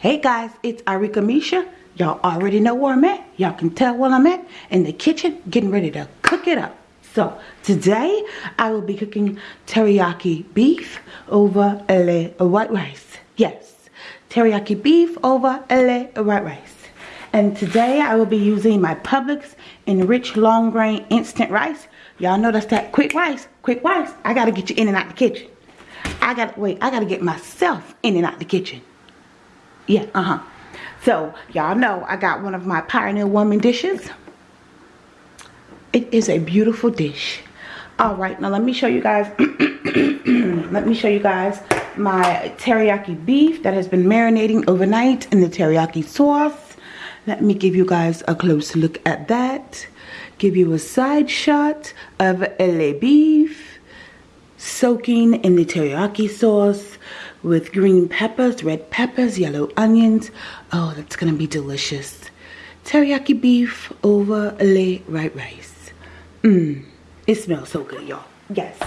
Hey guys, it's Arika Misha. Y'all already know where I'm at. Y'all can tell where I'm at. In the kitchen, getting ready to cook it up. So, today, I will be cooking teriyaki beef over a white rice. Yes, teriyaki beef over a white rice. And today, I will be using my Publix Enriched Long Grain Instant Rice. Y'all know that's that quick rice. Quick rice. I gotta get you in and out the kitchen. I gotta, wait, I gotta get myself in and out the kitchen. Yeah, uh-huh. So, y'all know I got one of my Pioneer Woman dishes. It is a beautiful dish. Alright, now let me show you guys, let me show you guys my teriyaki beef that has been marinating overnight in the teriyaki sauce. Let me give you guys a close look at that. Give you a side shot of le beef soaking in the teriyaki sauce with green peppers, red peppers, yellow onions. Oh, that's gonna be delicious. Teriyaki beef over le white rice. Mmm, it smells so good, y'all. Yes.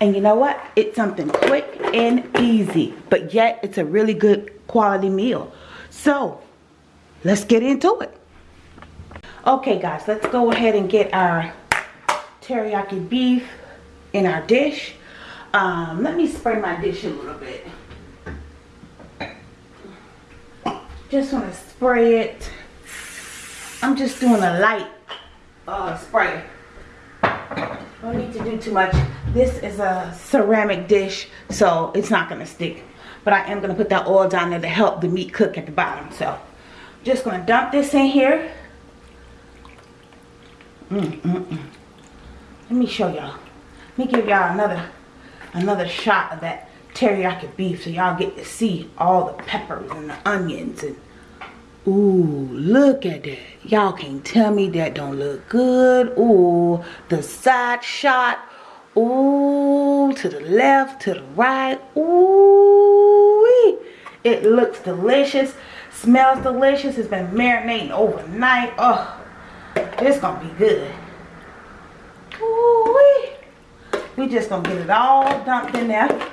And you know what? It's something quick and easy, but yet it's a really good quality meal. So, let's get into it. Okay, guys, let's go ahead and get our teriyaki beef in our dish. Um, let me spray my dish a little bit. Just want to spray it. I'm just doing a light uh, spray. Don't need to do too much. This is a ceramic dish, so it's not going to stick. But I am going to put that oil down there to help the meat cook at the bottom. So, just going to dump this in here. Mm, mm, mm. Let me show y'all. Let me give y'all another another shot of that teriyaki beef so y'all get to see all the peppers and the onions and ooh look at that. Y'all can't tell me that don't look good. Ooh the side shot ooh to the left to the right ooh it looks delicious smells delicious. It's been marinating overnight. Oh it's gonna be good. Ooh we just gonna get it all dumped in there.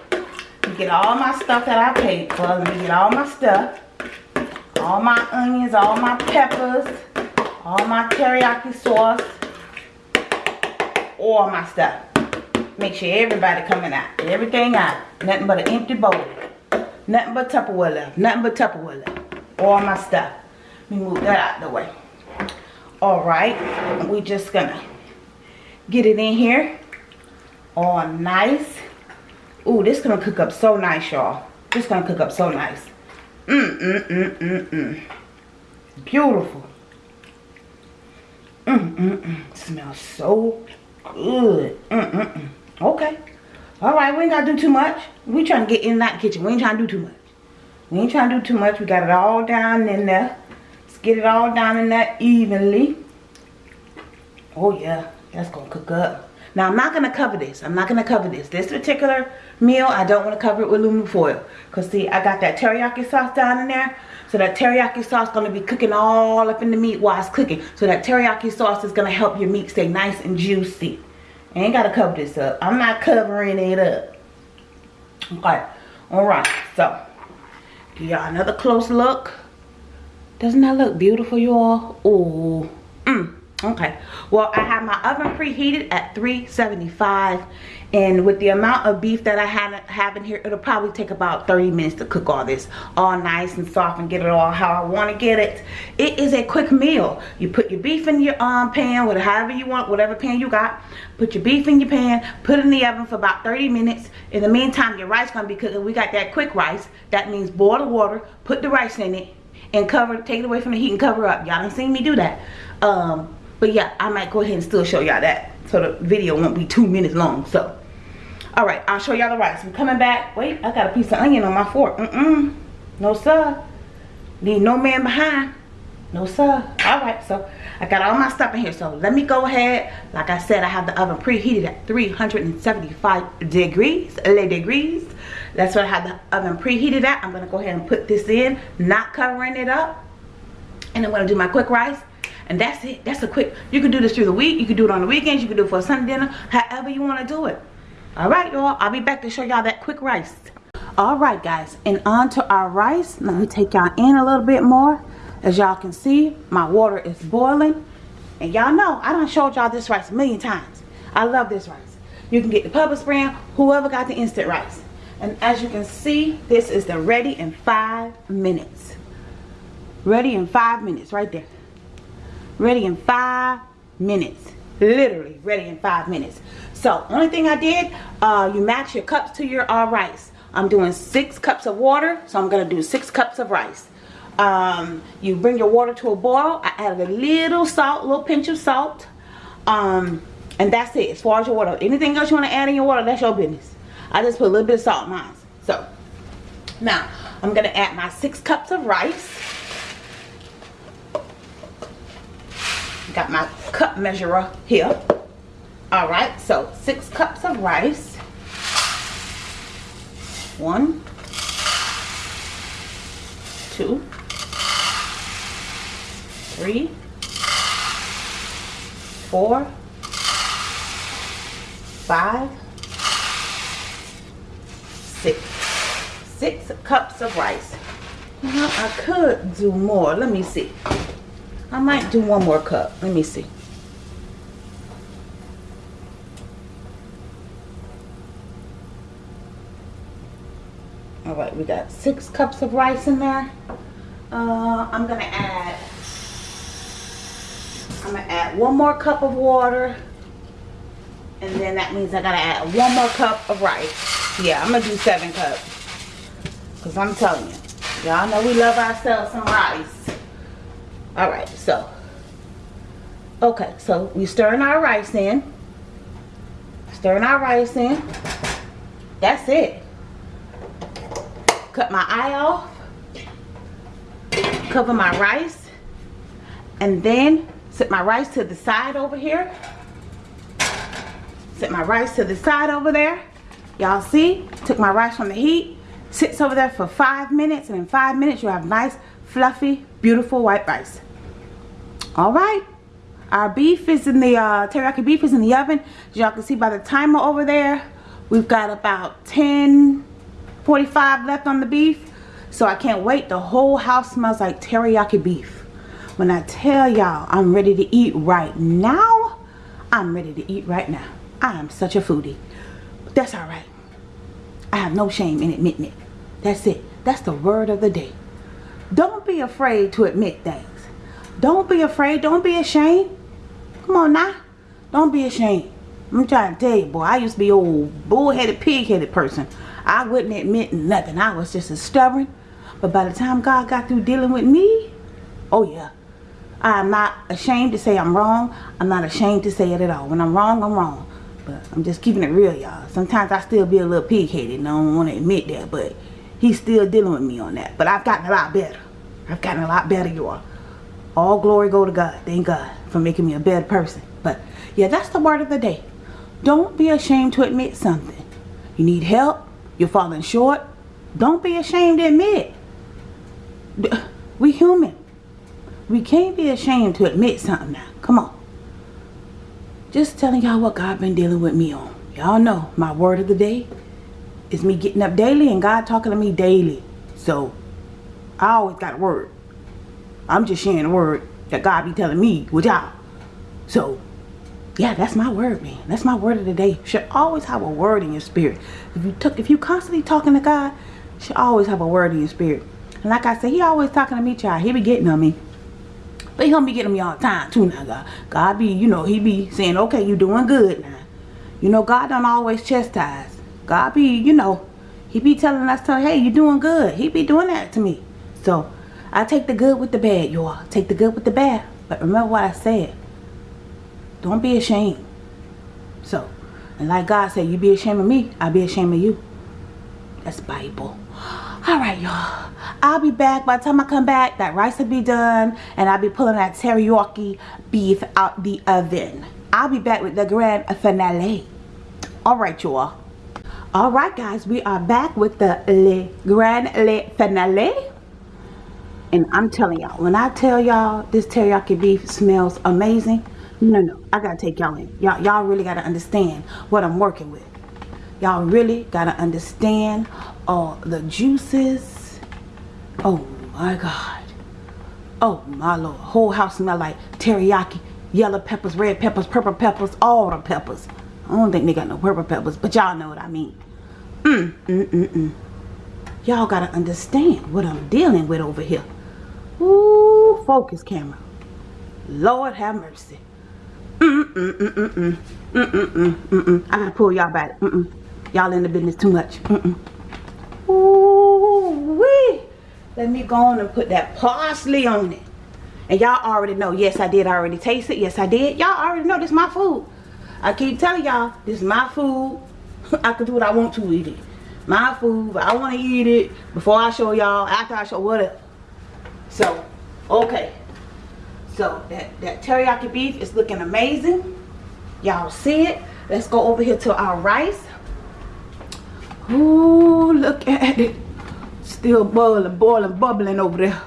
Get all my stuff that I paid for. Let me get all my stuff. All my onions, all my peppers, all my teriyaki sauce, all my stuff. Make sure everybody coming out. Everything out. Nothing but an empty bowl. Nothing but Tupperware left. Nothing but Tupperware left. All my stuff. Let me move that out the way. Alright. We just gonna get it in here all nice. Ooh, this gonna cook up so nice, y'all. This gonna cook up so nice. Mmm, mmm, mmm, mmm, mmm. Beautiful. Mmm, mmm, mmm. Smells so good. Mmm, mmm, mmm. Okay. All right, we ain't gotta do too much. We trying to get in that kitchen. We ain't trying to do too much. We ain't trying to do too much. We got it all down in there. Let's get it all down in there evenly. Oh yeah, that's gonna cook up. Now, I'm not going to cover this. I'm not going to cover this. This particular meal, I don't want to cover it with aluminum foil. Because, see, I got that teriyaki sauce down in there. So that teriyaki sauce is going to be cooking all up in the meat while it's cooking. So that teriyaki sauce is going to help your meat stay nice and juicy. I ain't got to cover this up. I'm not covering it up. Okay. Alright. So, give y'all another close look. Doesn't that look beautiful, y'all? Oh. Okay. Well i have my oven preheated at 375 and with the amount of beef that i have, in here it'll probably take about 30 minutes to cook all this all nice and soft and get it all how i want to get it. It is a quick meal. You put your beef in your um pan whatever however you want whatever pan you got. Put your beef in your pan put it in the oven for about 30 minutes. In the meantime your rice gonna be cooking we got that quick rice. That means boil the water put the rice in it and cover take it away from the heat and cover up. Y'all done seen me do that. Um but yeah i might go ahead and still show y'all that so the video won't be two minutes long so. All right i'll show y'all the rice. I'm coming back. Wait i got a piece of onion on my fork. Mm-mm. No sir. Leave no man behind. No sir. All right so i got all my stuff in here. So let me go ahead. Like i said i have the oven preheated at 375 degrees degrees. That's what i have the oven preheated at. I'm gonna go ahead and put this in not covering it up. And i'm gonna do my quick rice and that's it. That's a quick you can do this through the week you can do it on the weekends you can do it for a sunday dinner however you want to do it. All right y'all i'll be back to show y'all that quick rice. All right guys and on to our rice. Let me take y'all in a little bit more. As y'all can see my water is boiling. And y'all know i don't showed y'all this rice a million times. I love this rice. You can get the Publix brand whoever got the instant rice. And as you can see this is the ready in five minutes. Ready in five minutes right there ready in five minutes literally ready in five minutes so only thing i did uh you match your cups to your uh rice I'm doing six cups of water, so I'm to do six cups of rice. Um, you bring your water to a boil. I added a little salt, a little pinch of salt. Um, and that's it as far as your water. Anything else you want to add in your water, that's your business. I just put a little bit of salt in mine. So, now, I'm to add my six cups of rice. Got my cup measurer here. Alright, so six cups of rice. One, two, three, four, five, six. Six cups of rice. Now I could do more. Let me see. I might do one more cup. Let me see. all right we got six cups of rice in there. Uh, I'm gonna add I'm gonna add one more cup of water. And then that means I gotta add one more cup of rice. Yeah I'm gonna do seven cups. Because I'm telling you y'all know we love ourselves some rice all right so okay so we stirring our rice in. Stirring our rice in. That's it. Cut my eye off. Cover my rice. And then set my rice to the side over here. Set my rice to the side over there. Y'all see? Took my rice from the heat sits over there for five minutes and in five minutes you have nice fluffy beautiful white rice all right our beef is in the uh, teriyaki beef is in the oven y'all can see by the timer over there we've got about 10 45 left on the beef. So I can't wait. The whole house smells like teriyaki beef. When I tell y'all I'm ready to eat right now, I'm ready to eat right now. I am such a foodie. That's alright. I have no shame in admitting it. That's it. That's the word of the day. Don't be afraid to admit things. Don't be afraid. Don't be ashamed. Come on now. Don't be ashamed. I'm trying to tell you, boy, I used to be old bullheaded, pig-headed person. I wouldn't admit nothing. I was just as stubborn. But by the time God got through dealing with me, oh yeah. I'm not ashamed to say I'm wrong. I'm not ashamed to say it at all. When I'm wrong, I'm wrong. But I'm just keeping it real, y'all. Sometimes I still be a little pig-headed and I don't want to admit that. But he's still dealing with me on that. But I've gotten a lot better. I've gotten a lot better, y'all. All glory go to God. Thank God for making me a better person. But yeah, that's the word of the day. Don't be ashamed to admit something. You need help you're falling short, don't be ashamed to admit. We human. We can't be ashamed to admit something now. Come on. Just telling y'all what God been dealing with me on. Y'all know my word of the day is me getting up daily and God talking to me daily. So, I always got a word. I'm just sharing a word that God be telling me with y'all. So, yeah that's my word man that's my word of the day You should always have a word in your spirit if you took if you constantly talking to god should always have a word in your spirit and like i said he always talking to me child he be getting on me he getting me all the time too now god god be you know he be saying okay you doing good now you know god don't always chastise god be you know he be telling us to hey you doing good he be doing that to me so i take the good with the bad y'all take the good with the bad but remember what i said don't be ashamed. So, and like God said, you be ashamed of me, I'll be ashamed of you. That's Bible. Alright, y'all. I'll be back. By the time I come back, that rice will be done. And I'll be pulling that teriyaki beef out the oven. I'll be back with the grand finale. Alright, y'all. Alright, guys. We are back with the le grand le finale. And I'm telling y'all, when I tell y'all this teriyaki beef smells amazing, no, no. I gotta take y'all in. Y'all y'all really gotta understand what I'm working with. Y'all really gotta understand all the juices. Oh my God. Oh my Lord. Whole house smell like teriyaki, yellow peppers, red peppers, purple peppers, all the peppers. I don't think they got no purple peppers, but y'all know what I mean. Mm, mm, mm, mm. Y'all gotta understand what I'm dealing with over here. Ooh, focus camera. Lord have mercy. Mm, mm, mm, mm, mm. Mm, mm, mm, mm, mm. I gotta pull y'all back. Mm, mm. Y'all in the business too much. Mm, mm. Ooh, wee. Let me go on and put that parsley on it. And y'all already know. Yes, I did already taste it. Yes, I did. Y'all already know this is my food. I keep telling y'all, this is my food. I can do what I want to eat it. My food. I want to eat it before I show y'all. After I show whatever. So, okay. So, that, that teriyaki beef is looking amazing. Y'all see it. Let's go over here to our rice. Ooh, look at it. Still boiling, boiling, bubbling over there.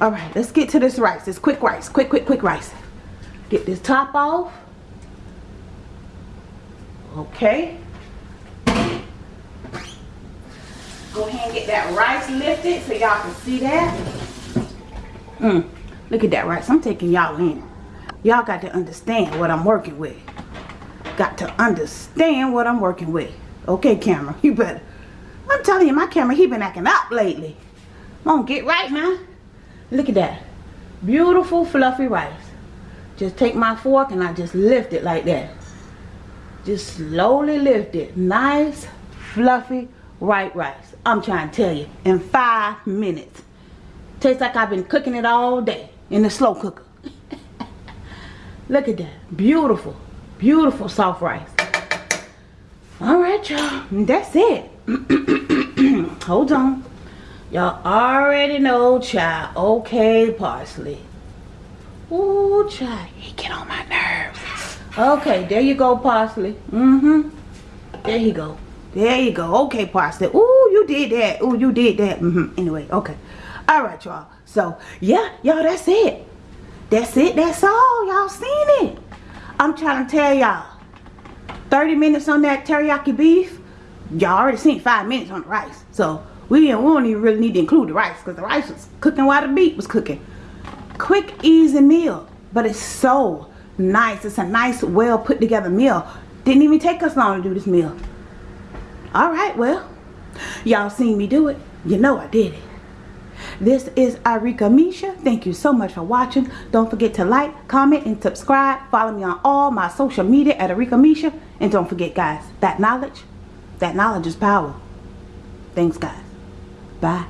All right, let's get to this rice. It's quick rice. Quick, quick, quick rice. Get this top off. Okay. Go ahead and get that rice lifted so y'all can see that. Mm, look at that rice. I'm taking y'all in. Y'all got to understand what I'm working with. Got to understand what I'm working with. Okay, camera, you better. I'm telling you, my camera, he been acting up lately. Come on, get right now. Look at that. Beautiful, fluffy rice. Just take my fork and I just lift it like that. Just slowly lift it. Nice, fluffy, white rice. I'm trying to tell you, in five minutes. Tastes like I've been cooking it all day in the slow cooker. Look at that. Beautiful, beautiful soft rice. All right, y'all. That's it. Hold on. Y'all already know, child. Okay, parsley. Ooh, child. He get on my nerves. Okay, there you go, parsley. Mm-hmm. There you go. There you go. Okay, parsley. Ooh, you did that. Ooh, you did that. Mm-hmm. Anyway, okay. All right, y'all. So, yeah, y'all, that's it. That's it. That's all. Y'all seen it. I'm trying to tell y'all. 30 minutes on that teriyaki beef. Y'all already seen five minutes on the rice. So, we, didn't, we don't even really need to include the rice because the rice was cooking while the beef was cooking. Quick, easy meal. But it's so nice. It's a nice, well put together meal. Didn't even take us long to do this meal. Alright, well, y'all seen me do it. You know I did it. This is Arika Misha. Thank you so much for watching. Don't forget to like, comment, and subscribe. Follow me on all my social media at Arika Misha. And don't forget, guys, that knowledge, that knowledge is power. Thanks, guys. Bye.